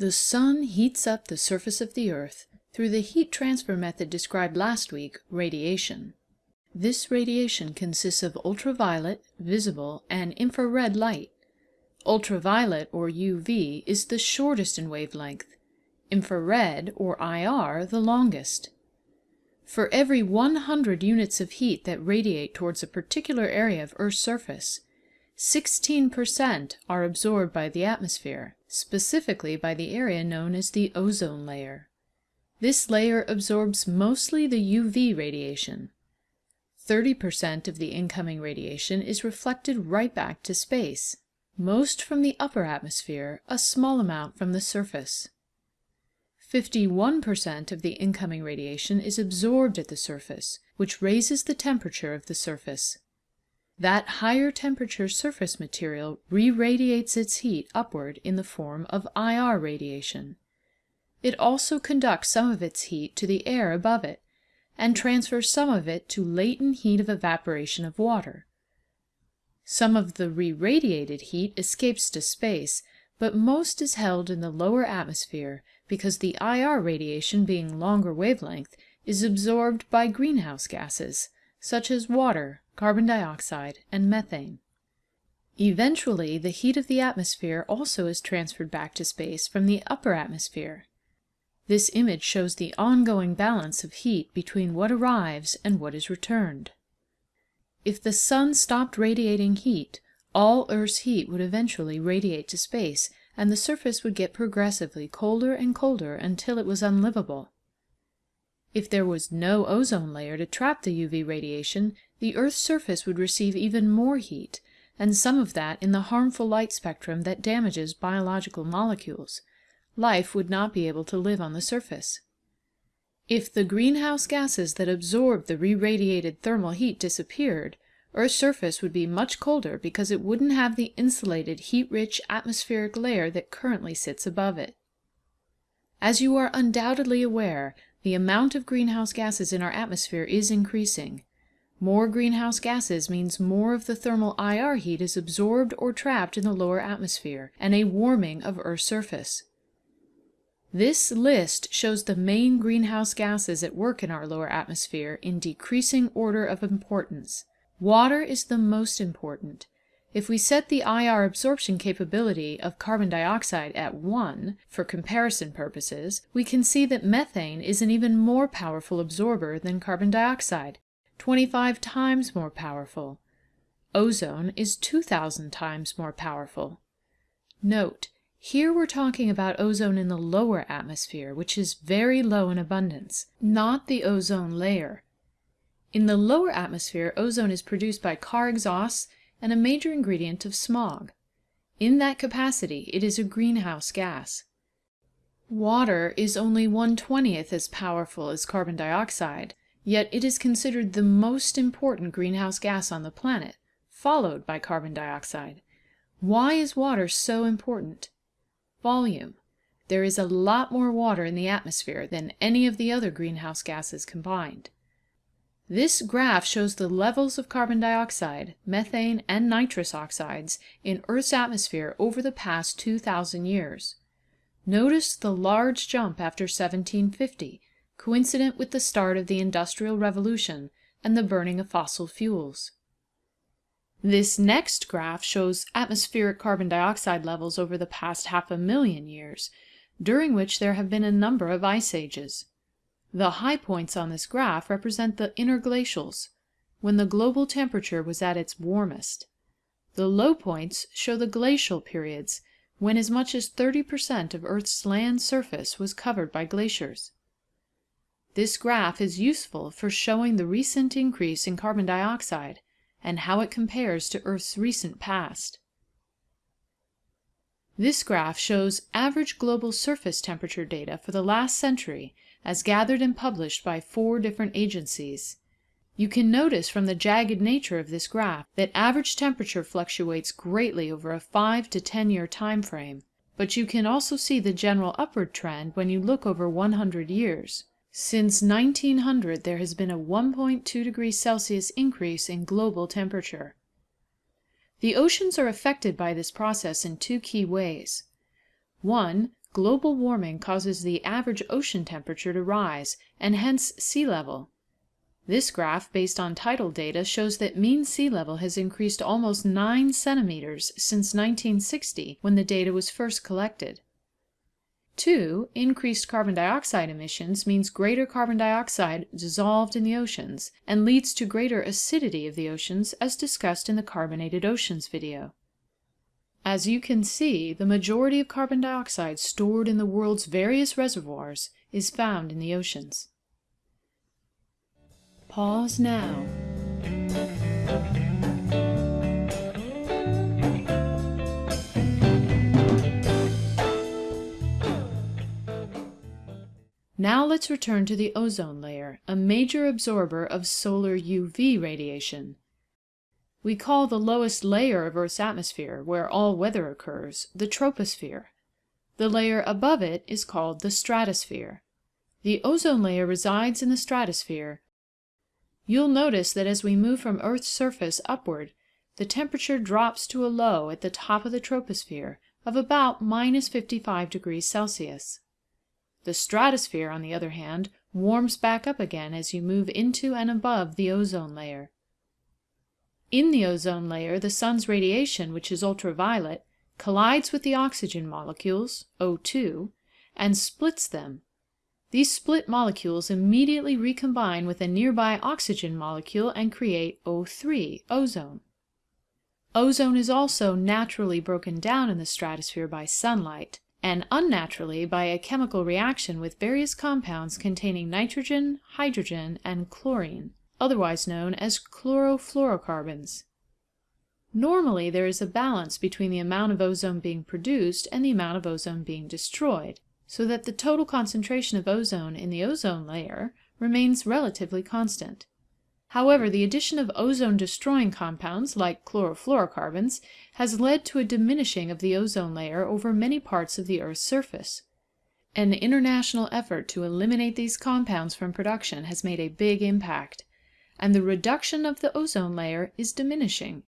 The sun heats up the surface of the earth through the heat transfer method described last week, radiation. This radiation consists of ultraviolet, visible, and infrared light. Ultraviolet, or UV, is the shortest in wavelength, infrared, or IR, the longest. For every 100 units of heat that radiate towards a particular area of Earth's surface, 16% are absorbed by the atmosphere, specifically by the area known as the ozone layer. This layer absorbs mostly the UV radiation. 30% of the incoming radiation is reflected right back to space, most from the upper atmosphere, a small amount from the surface. 51% of the incoming radiation is absorbed at the surface, which raises the temperature of the surface. That higher temperature surface material re-radiates its heat upward in the form of IR radiation. It also conducts some of its heat to the air above it, and transfers some of it to latent heat of evaporation of water. Some of the re-radiated heat escapes to space, but most is held in the lower atmosphere because the IR radiation being longer wavelength is absorbed by greenhouse gases, such as water, carbon dioxide, and methane. Eventually, the heat of the atmosphere also is transferred back to space from the upper atmosphere. This image shows the ongoing balance of heat between what arrives and what is returned. If the sun stopped radiating heat, all Earth's heat would eventually radiate to space, and the surface would get progressively colder and colder until it was unlivable. If there was no ozone layer to trap the UV radiation, the Earth's surface would receive even more heat, and some of that in the harmful light spectrum that damages biological molecules. Life would not be able to live on the surface. If the greenhouse gases that absorb the re-radiated thermal heat disappeared, Earth's surface would be much colder because it wouldn't have the insulated heat-rich atmospheric layer that currently sits above it. As you are undoubtedly aware, the amount of greenhouse gases in our atmosphere is increasing. More greenhouse gases means more of the thermal IR heat is absorbed or trapped in the lower atmosphere, and a warming of Earth's surface. This list shows the main greenhouse gases at work in our lower atmosphere in decreasing order of importance. Water is the most important. If we set the IR absorption capability of carbon dioxide at 1 for comparison purposes, we can see that methane is an even more powerful absorber than carbon dioxide, 25 times more powerful. Ozone is 2,000 times more powerful. Note, here we're talking about ozone in the lower atmosphere, which is very low in abundance, not the ozone layer. In the lower atmosphere, ozone is produced by car exhausts and a major ingredient of smog. In that capacity, it is a greenhouse gas. Water is only 1/20th as powerful as carbon dioxide, yet it is considered the most important greenhouse gas on the planet, followed by carbon dioxide. Why is water so important? Volume. There is a lot more water in the atmosphere than any of the other greenhouse gases combined. This graph shows the levels of carbon dioxide, methane, and nitrous oxides in Earth's atmosphere over the past 2,000 years. Notice the large jump after 1750, coincident with the start of the Industrial Revolution and the burning of fossil fuels. This next graph shows atmospheric carbon dioxide levels over the past half a million years, during which there have been a number of ice ages. The high points on this graph represent the interglacials, when the global temperature was at its warmest. The low points show the glacial periods, when as much as 30% of Earth's land surface was covered by glaciers. This graph is useful for showing the recent increase in carbon dioxide and how it compares to Earth's recent past. This graph shows average global surface temperature data for the last century as gathered and published by four different agencies. You can notice from the jagged nature of this graph that average temperature fluctuates greatly over a 5 to 10 year time frame, but you can also see the general upward trend when you look over 100 years. Since 1900 there has been a 1.2 degrees Celsius increase in global temperature. The oceans are affected by this process in two key ways. One, global warming causes the average ocean temperature to rise, and hence sea level. This graph, based on tidal data, shows that mean sea level has increased almost 9 centimeters since 1960 when the data was first collected. 2. Increased carbon dioxide emissions means greater carbon dioxide dissolved in the oceans and leads to greater acidity of the oceans as discussed in the Carbonated Oceans video. As you can see, the majority of carbon dioxide stored in the world's various reservoirs is found in the oceans. Pause now. Now let's return to the ozone layer, a major absorber of solar UV radiation. We call the lowest layer of Earth's atmosphere, where all weather occurs, the troposphere. The layer above it is called the stratosphere. The ozone layer resides in the stratosphere. You'll notice that as we move from Earth's surface upward, the temperature drops to a low at the top of the troposphere of about minus 55 degrees Celsius. The stratosphere, on the other hand, warms back up again as you move into and above the ozone layer. In the ozone layer, the sun's radiation, which is ultraviolet, collides with the oxygen molecules, O2, and splits them. These split molecules immediately recombine with a nearby oxygen molecule and create O3, ozone. Ozone is also naturally broken down in the stratosphere by sunlight, and unnaturally by a chemical reaction with various compounds containing nitrogen, hydrogen, and chlorine otherwise known as chlorofluorocarbons. Normally there is a balance between the amount of ozone being produced and the amount of ozone being destroyed, so that the total concentration of ozone in the ozone layer remains relatively constant. However, the addition of ozone-destroying compounds like chlorofluorocarbons has led to a diminishing of the ozone layer over many parts of the Earth's surface. An international effort to eliminate these compounds from production has made a big impact and the reduction of the ozone layer is diminishing.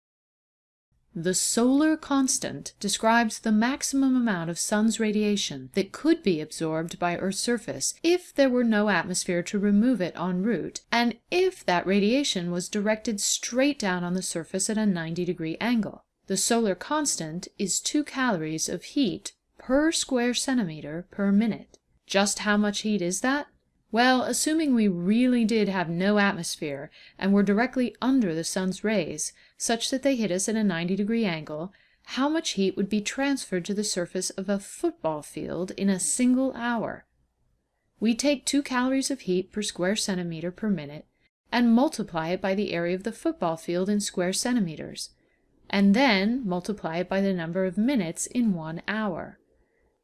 The solar constant describes the maximum amount of sun's radiation that could be absorbed by Earth's surface if there were no atmosphere to remove it en route, and if that radiation was directed straight down on the surface at a 90 degree angle. The solar constant is 2 calories of heat per square centimeter per minute. Just how much heat is that? Well, assuming we really did have no atmosphere and were directly under the sun's rays, such that they hit us at a 90 degree angle, how much heat would be transferred to the surface of a football field in a single hour? We take 2 calories of heat per square centimeter per minute and multiply it by the area of the football field in square centimeters, and then multiply it by the number of minutes in one hour.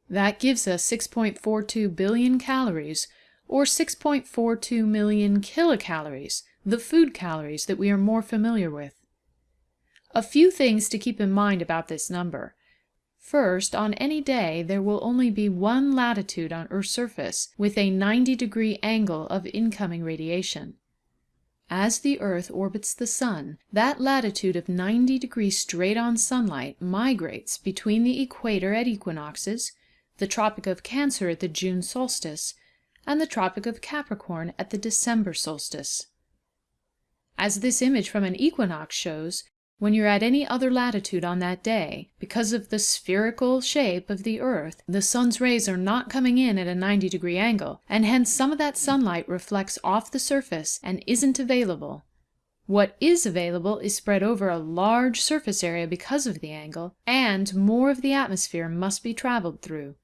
That gives us 6.42 billion calories or 6.42 million kilocalories, the food calories that we are more familiar with. A few things to keep in mind about this number. First, on any day there will only be one latitude on Earth's surface with a 90 degree angle of incoming radiation. As the Earth orbits the Sun, that latitude of 90 degrees straight on sunlight migrates between the equator at equinoxes, the Tropic of Cancer at the June solstice, and the Tropic of Capricorn at the December solstice. As this image from an equinox shows, when you're at any other latitude on that day, because of the spherical shape of the earth, the sun's rays are not coming in at a 90 degree angle, and hence some of that sunlight reflects off the surface and isn't available. What is available is spread over a large surface area because of the angle, and more of the atmosphere must be traveled through.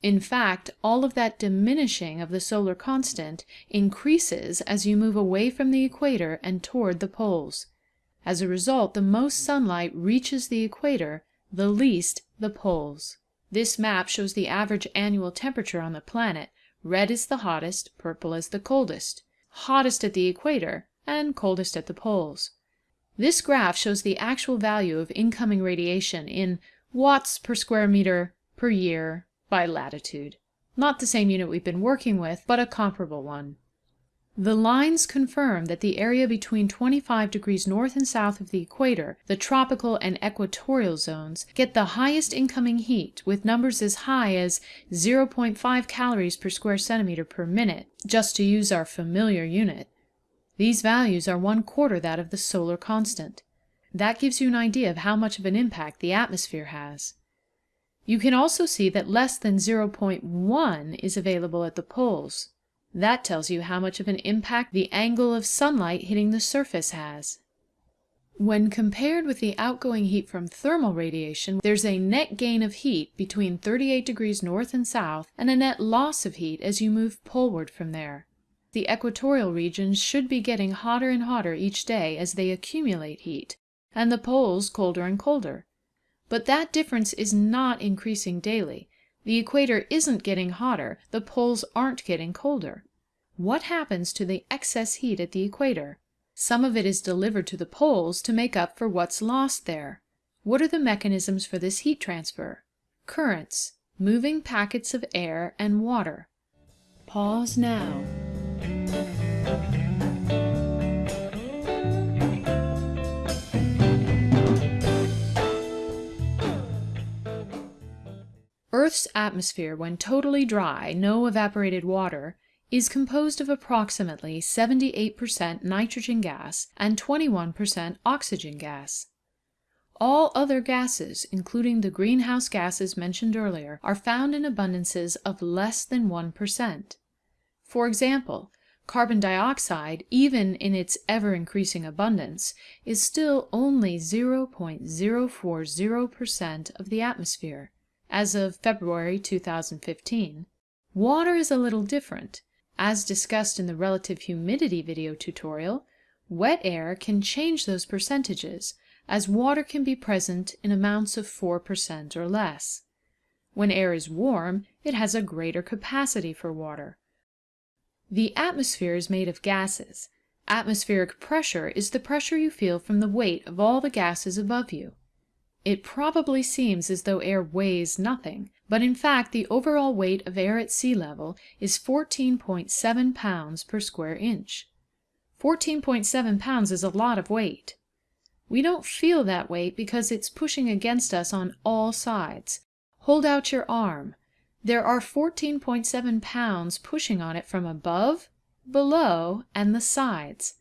In fact, all of that diminishing of the solar constant increases as you move away from the equator and toward the poles. As a result, the most sunlight reaches the equator, the least the poles. This map shows the average annual temperature on the planet. Red is the hottest, purple is the coldest. Hottest at the equator and coldest at the poles. This graph shows the actual value of incoming radiation in watts per square meter per year by latitude. Not the same unit we've been working with, but a comparable one. The lines confirm that the area between 25 degrees north and south of the equator, the tropical and equatorial zones, get the highest incoming heat with numbers as high as 0.5 calories per square centimeter per minute, just to use our familiar unit. These values are one quarter that of the solar constant. That gives you an idea of how much of an impact the atmosphere has. You can also see that less than 0.1 is available at the poles. That tells you how much of an impact the angle of sunlight hitting the surface has. When compared with the outgoing heat from thermal radiation, there's a net gain of heat between 38 degrees north and south and a net loss of heat as you move poleward from there. The equatorial regions should be getting hotter and hotter each day as they accumulate heat, and the poles colder and colder. But that difference is not increasing daily. The equator isn't getting hotter, the poles aren't getting colder. What happens to the excess heat at the equator? Some of it is delivered to the poles to make up for what's lost there. What are the mechanisms for this heat transfer? Currents, moving packets of air and water. Pause now. Earth's atmosphere, when totally dry, no evaporated water, is composed of approximately 78% nitrogen gas and 21% oxygen gas. All other gases, including the greenhouse gases mentioned earlier, are found in abundances of less than 1%. For example, carbon dioxide, even in its ever increasing abundance, is still only 0.040% of the atmosphere as of February 2015. Water is a little different. As discussed in the relative humidity video tutorial, wet air can change those percentages, as water can be present in amounts of 4% or less. When air is warm, it has a greater capacity for water. The atmosphere is made of gases. Atmospheric pressure is the pressure you feel from the weight of all the gases above you. It probably seems as though air weighs nothing, but in fact the overall weight of air at sea level is 14.7 pounds per square inch. 14.7 pounds is a lot of weight. We don't feel that weight because it's pushing against us on all sides. Hold out your arm. There are 14.7 pounds pushing on it from above, below, and the sides.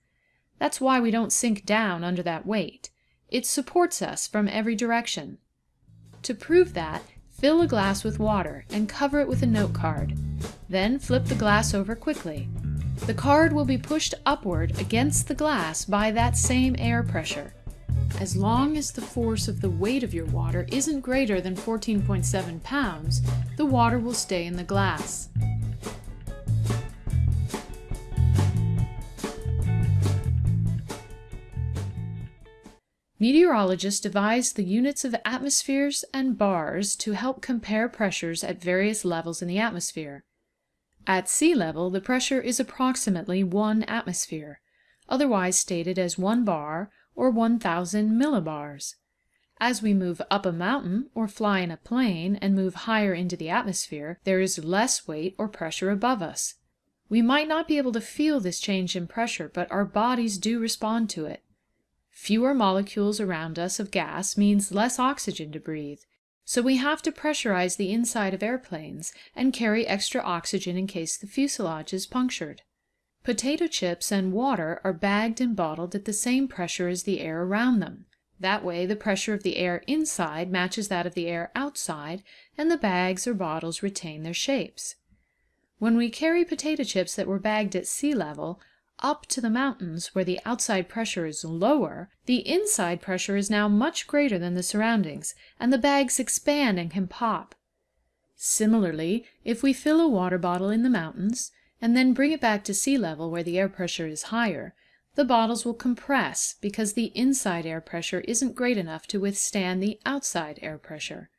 That's why we don't sink down under that weight. It supports us from every direction. To prove that, fill a glass with water and cover it with a note card. Then flip the glass over quickly. The card will be pushed upward against the glass by that same air pressure. As long as the force of the weight of your water isn't greater than 14.7 pounds, the water will stay in the glass. Meteorologists devise the units of atmospheres and bars to help compare pressures at various levels in the atmosphere. At sea level, the pressure is approximately 1 atmosphere, otherwise stated as 1 bar or 1,000 millibars. As we move up a mountain or fly in a plane and move higher into the atmosphere, there is less weight or pressure above us. We might not be able to feel this change in pressure, but our bodies do respond to it. Fewer molecules around us of gas means less oxygen to breathe, so we have to pressurize the inside of airplanes and carry extra oxygen in case the fuselage is punctured. Potato chips and water are bagged and bottled at the same pressure as the air around them. That way the pressure of the air inside matches that of the air outside, and the bags or bottles retain their shapes. When we carry potato chips that were bagged at sea level, up to the mountains where the outside pressure is lower, the inside pressure is now much greater than the surroundings, and the bags expand and can pop. Similarly, if we fill a water bottle in the mountains, and then bring it back to sea level where the air pressure is higher, the bottles will compress because the inside air pressure isn't great enough to withstand the outside air pressure.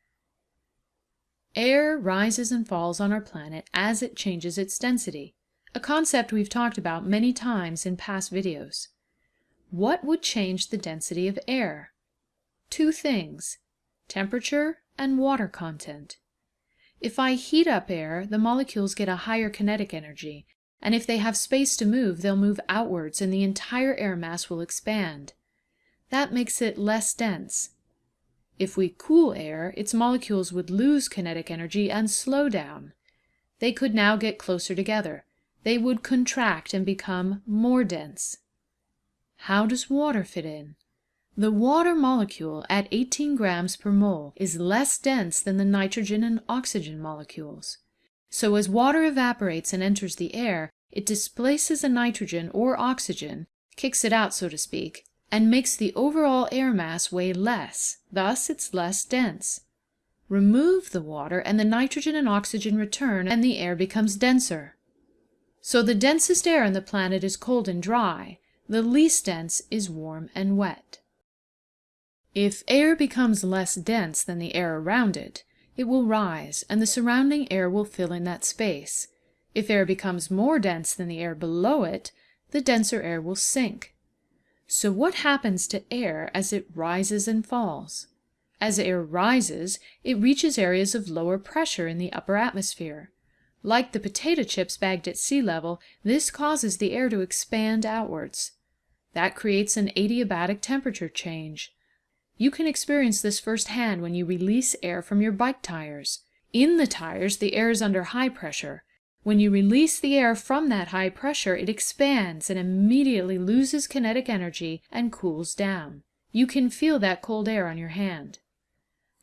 Air rises and falls on our planet as it changes its density a concept we've talked about many times in past videos. What would change the density of air? Two things, temperature and water content. If I heat up air, the molecules get a higher kinetic energy, And if they have space to move, they'll move outwards and the entire air mass will expand. That makes it less dense. If we cool air, its molecules would lose kinetic energy and slow down. They could now get closer together. They would contract and become more dense. How does water fit in? The water molecule at 18 grams per mole is less dense than the nitrogen and oxygen molecules. So as water evaporates and enters the air, it displaces a nitrogen or oxygen, kicks it out so to speak, and makes the overall air mass weigh less, thus it's less dense. Remove the water and the nitrogen and oxygen return and the air becomes denser. So the densest air on the planet is cold and dry, the least dense is warm and wet. If air becomes less dense than the air around it, it will rise and the surrounding air will fill in that space. If air becomes more dense than the air below it, the denser air will sink. So what happens to air as it rises and falls? As air rises, it reaches areas of lower pressure in the upper atmosphere. Like the potato chips bagged at sea level, this causes the air to expand outwards. That creates an adiabatic temperature change. You can experience this firsthand when you release air from your bike tires. In the tires, the air is under high pressure. When you release the air from that high pressure, it expands and immediately loses kinetic energy and cools down. You can feel that cold air on your hand.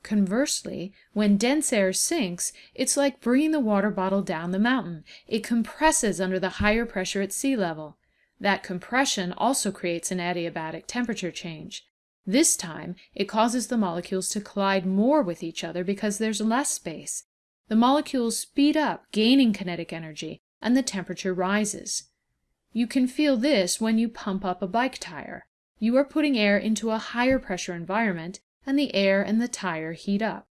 Conversely, when dense air sinks, it's like bringing the water bottle down the mountain. It compresses under the higher pressure at sea level. That compression also creates an adiabatic temperature change. This time, it causes the molecules to collide more with each other because there's less space. The molecules speed up, gaining kinetic energy, and the temperature rises. You can feel this when you pump up a bike tire. You are putting air into a higher pressure environment, and the air and the tire heat up.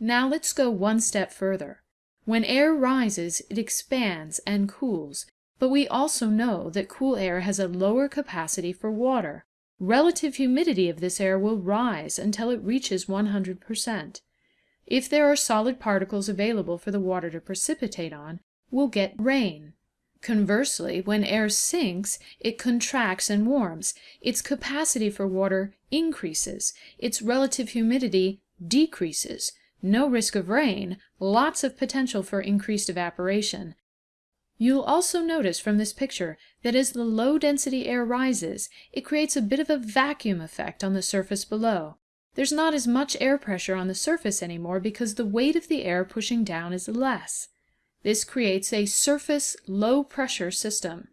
Now let's go one step further. When air rises, it expands and cools, but we also know that cool air has a lower capacity for water. Relative humidity of this air will rise until it reaches 100%. If there are solid particles available for the water to precipitate on, we'll get rain. Conversely, when air sinks, it contracts and warms. Its capacity for water increases. Its relative humidity decreases. No risk of rain, lots of potential for increased evaporation. You'll also notice from this picture that as the low-density air rises, it creates a bit of a vacuum effect on the surface below. There's not as much air pressure on the surface anymore because the weight of the air pushing down is less. This creates a surface low-pressure system.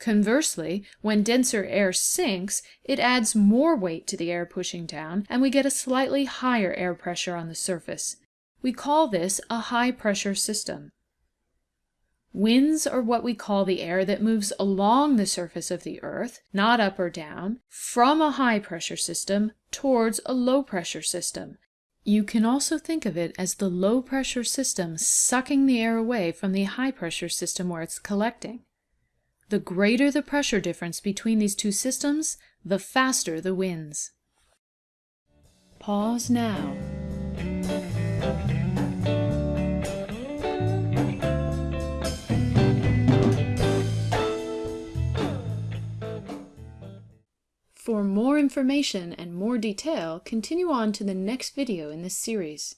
Conversely, when denser air sinks, it adds more weight to the air pushing down, and we get a slightly higher air pressure on the surface. We call this a high-pressure system. Winds are what we call the air that moves along the surface of the earth, not up or down, from a high pressure system towards a low pressure system. You can also think of it as the low pressure system sucking the air away from the high pressure system where it's collecting. The greater the pressure difference between these two systems, the faster the winds. Pause now. For more information and more detail, continue on to the next video in this series.